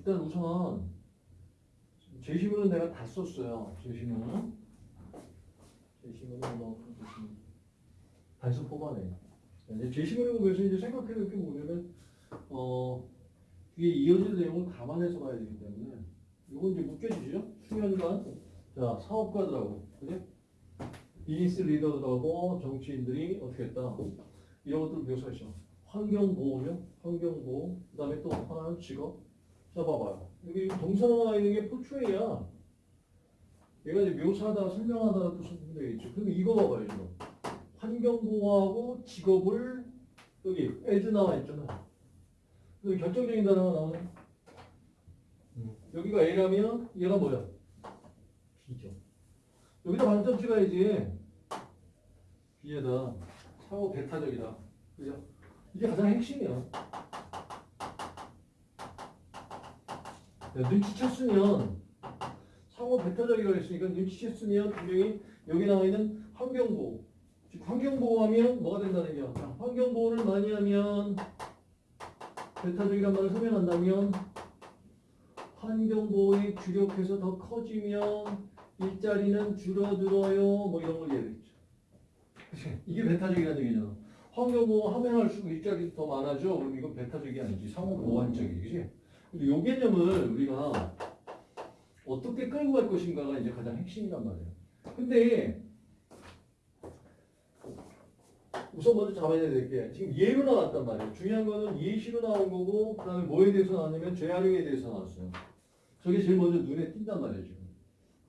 일단 우선 제시문은 내가 다 썼어요. 제시문은 제시문은 뭐 단수 뽑아내. 이제 제시문을 보면서 이제 생각해야 될게 뭐냐면 어 뒤에 이어질 내용을 감안해서 봐야 되기 때문에 이건 이제 묶여지죠. 수면관 자 사업가들하고 그지? 비즈니스 리더들하고 정치인들이 어떻게 했다 이런 것들 묘사했죠. 환경보호죠. 환경보호 그 다음에 또 하나는 직업 자 봐봐요. 여기 나와 있는 게 포트레이야. 얘가 이제 묘사하다 설명하다 또 선택되어 있죠. 그럼 이거 봐봐요. 이거. 환경보호하고 직업을 여기 as 나와 있잖아. 여기 결정적인 단어가 나오네. 여기가 A라면 얘가 뭐야? B죠. 여기다 반점 찍어야지. B에다 상호 배타적이다. 그죠? 이게 가장 핵심이야. 눈치챘으면 상호 배타적이라고 했으니까 눈치챘으면 분명히 여기 나와 있는 환경보호. 즉 환경보호하면 뭐가 된다는 얘기야. 자, 환경보호를 많이 하면 배타적이란 말을 설명한다면 환경보호에 주력해서 더 커지면 일자리는 줄어들어요. 뭐 이런 걸. 그치? 이게 배타적이라는 얘기잖아. 환경보호 하면 할수록 일자리 더 많아져. 그럼 이건 배타적이 아니지. 상호보완적이지. 요 개념을 우리가 어떻게 끌고 갈 것인가가 이제 가장 핵심이란 말이에요. 근데 우선 먼저 잡아야 될 게 지금 예로 나왔단 말이에요. 중요한 거는 예시로 나온 거고 그 다음에 뭐에 대해서 나왔냐면 재활용에 대해서 나왔어요. 저게 제일 먼저 눈에 띈단 말이에요. 지금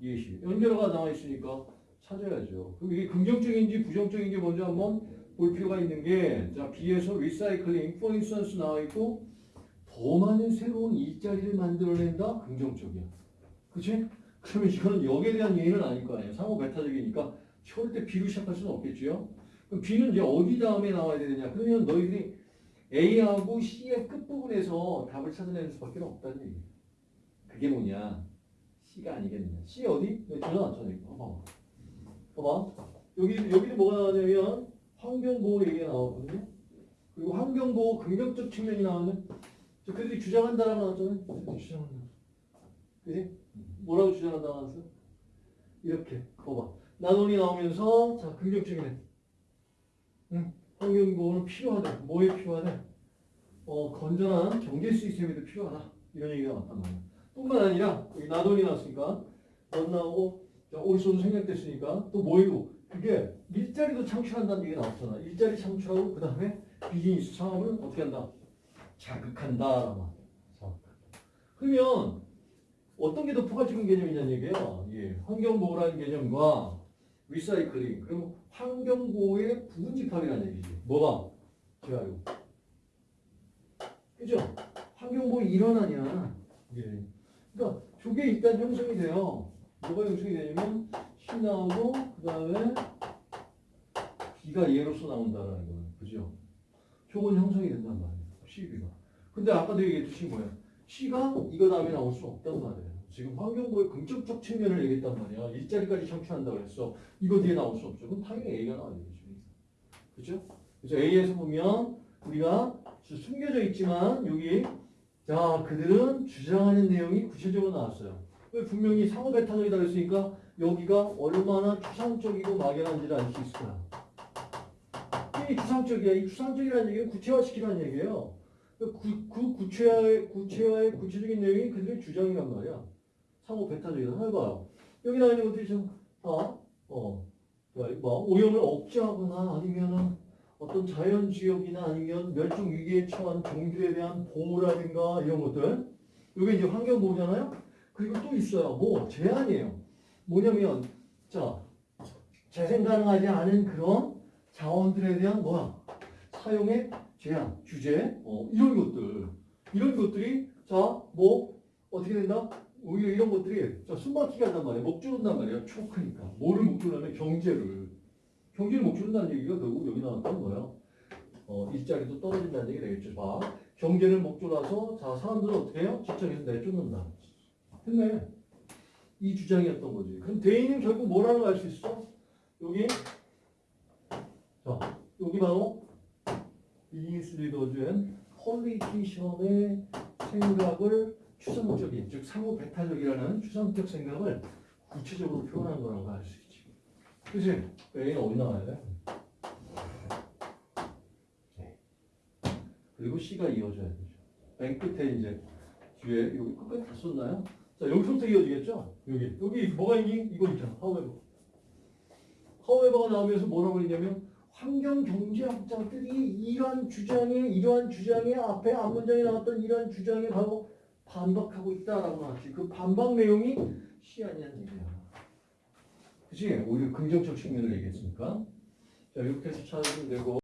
예시. 연결어가 나와 있으니까 찾아야죠. 그럼 이게 긍정적인지 부정적인지 먼저 한번 볼 필요가 있는 게 자, B에서 리사이클링, instance 나와 있고 더 많은 새로운 일자리를 만들어낸다? 긍정적이야. 그치? 그러면 이거는 역에 대한 예의는 아닐 거 아니에요. 상호 메타적이니까 절대 B로 시작할 수는 없겠죠. 그럼 B는 이제 어디 다음에 나와야 되느냐? 그러면 너희들이 A하고 C의 끝부분에서 답을 찾아내는 수밖에 없다는 얘기예요. 그게 뭐냐? C가 아니겠느냐? C 어디? 여기. 이거. 봐봐. 봐봐. 여기, 여기도 뭐가 나오냐면 환경보호 얘기가 나오거든요. 그리고 환경보호 긍정적 측면이 나오는 저 그들이 주장한다라고 나왔잖아요. 그들이 주장한다. 그지? 뭐라고 주장한다고 나왔어? 이렇게. 봐봐. 나돈이 나오면서 자 긍정적이네. 응. 환경보호는 필요하다. 뭐에 필요하다? 어, 건전한 경제 시스템에도 필요하다. 이런 얘기가 나왔단 말이야. 뿐만 아니라 여기 나돈이 나왔으니까 넌 나오고 자, 올소도 생략됐으니까 또 뭐이고 그게 일자리도 창출한다는 얘기가 나왔잖아. 일자리 창출하고 그 다음에 비즈니스 상업을 어떻게 한다? 자극한다. 그러면 어떤 게 더 포괄적인 개념이냐는 얘기예요. 예. 환경보호라는 개념과 리사이클링 그리고 환경보호의 부분집합이라는 얘기지. 뭐가? 재활용. 그죠? 환경보호 아니야. 예. 그러니까 저게 일단 형성이 돼요. 뭐가 형성이 되냐면 C 나오고 그 다음에 B가 예로서 나온다라는 거예요. 그죠? 저건 형성이 된단 말이에요. CB가. 근데 아까도 얘기했듯이 뭐야? C가 이거 다음에 나올 수 없단 말이에요. 지금 환경보호의 긍정적 측면을 얘기했단 말이야. 일자리까지 창출한다고 그랬어. 이거 뒤에 나올 수 없죠. 그럼 당연히 A가 나와야 되죠. 그죠? 그래서 A에서 보면 우리가 숨겨져 있지만 여기 자 그들은 주장하는 내용이 구체적으로 나왔어요. 왜 분명히 상호 배타적이다 그랬으니까 여기가 얼마나 추상적이고 막연한지를 알 수 있을 거야. 이 추상적이야. 이 추상적이라는 얘기는 구체화시키라는 얘기예요. 그, 그 구체화의, 구체화의 구체적인 내용이 그들의 주장이란 말이야. 상호 배타적이다. 해봐요. 여기 나와 있는 것들이 좀, 아, 어, 뭐, 오염을 억제하거나 아니면은 어떤 자연지역이나 아니면 멸종 위기에 처한 종들에 대한 보호라든가 이런 것들. 이게 이제 환경보호잖아요? 그리고 또 있어요. 뭐, 제한이에요. 뭐냐면, 자, 재생 가능하지 않은 그런 자원들에 대한 뭐야? 사용의 제한, 규제, 어, 이런 것들. 이런 것들이, 자, 뭐, 어떻게 된다? 오히려 이런 것들이, 자, 숨막히게 한단 말이야. 목줄은단 말이야. 초크니까. 뭐를 목줄하면 경제를. 경제를 목줄한다는 얘기가 결국 여기 나왔던 거예요. 어, 일자리도 떨어진다는 얘기 되겠죠. 봐. 경제를 목줄라서, 자, 사람들은 어떻게 해요? 직장에서 내쫓는다. 했네. 이 주장이었던 거지. 그럼 대인은 결국 뭐라는 걸 알 수 있어? 여기, 자, 여기 바로 and politician의 생각을 추상적인 즉 상호 배타적이라는 추상적 생각을 구체적으로 표현한 거라고 할 수 있지. 그치? A는 어디 나와야 돼? 네. 그리고 C가 이어져야 되죠. 맨 끝에 이제 뒤에 여기 끝까지 다 썼나요? 자 여기서부터 이어지겠죠? 여기 여기 뭐가 있니? 이거 있잖아. however. 하우에버가 나오면서 뭐라고 했냐면 환경 경제학자들이 이러한 주장에 이러한 주장에 앞에 앞문장에 나왔던 이러한 주장에 바로 반박하고 있다라고 나왔지. 그 반박 내용이 시아니란 얘기야. 그치? 오히려 긍정적 측면을 얘기했으니까. 자, 이렇게 해서 찾으면 되고.